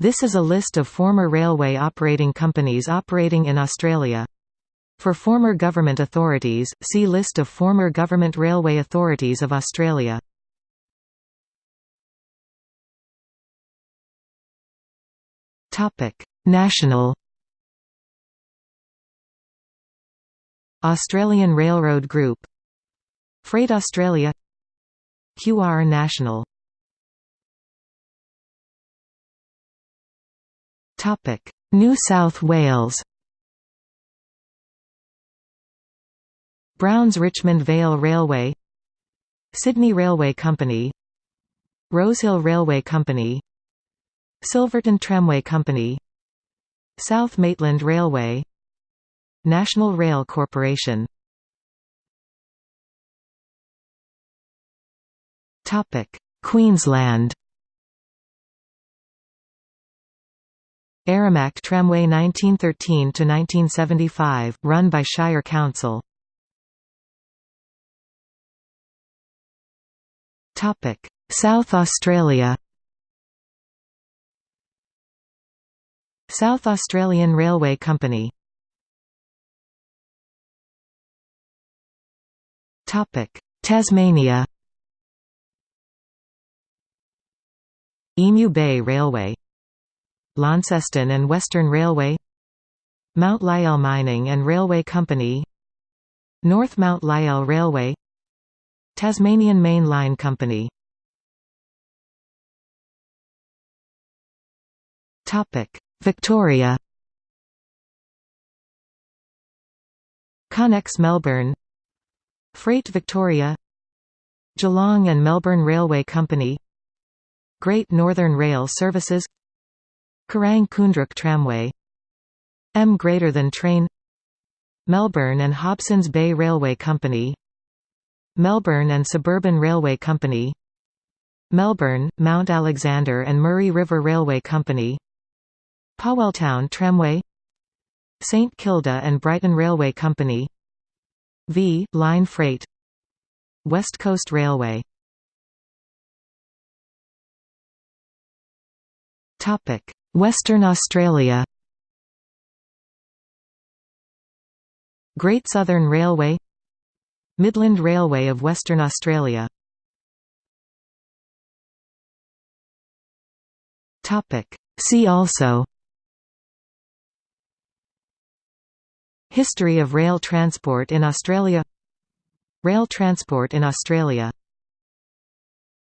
This is a list of former railway operating companies operating in Australia. For former government authorities, see List of former government railway authorities of Australia. National Australian Railroad Group Freight Australia QR National New South Wales. Browns Richmond Vale Railway. Sydney Railway Company. Rosehill Railway Company. Silverton Tramway Company. South Maitland Railway. National Rail Corporation. Queensland Aramac Tramway 1913–1975, run by Shire Council. South Australia. South Australian Railway Company. Tasmania. Emu Bay Railway Launceston and Western Railway Mount Lyell Mining and Railway Company North Mount Lyell Railway Tasmanian Main Line Company. Victoria. Connex Melbourne. Freight Victoria. Geelong and Melbourne Railway Company. Great Northern Rail Services Kerang Koondrook Tramway. M greater than train. Melbourne and Hobsons Bay Railway Company. Melbourne and Suburban Railway Company. Melbourne, Mount Alexander and Murray River Railway Company. Powelltown Tramway. St Kilda and Brighton Railway Company. V. Line Freight. West Coast Railway Western Australia. Great Southern Railway. Midland Railway of Western Australia. See also. History of rail transport in Australia. Rail transport in Australia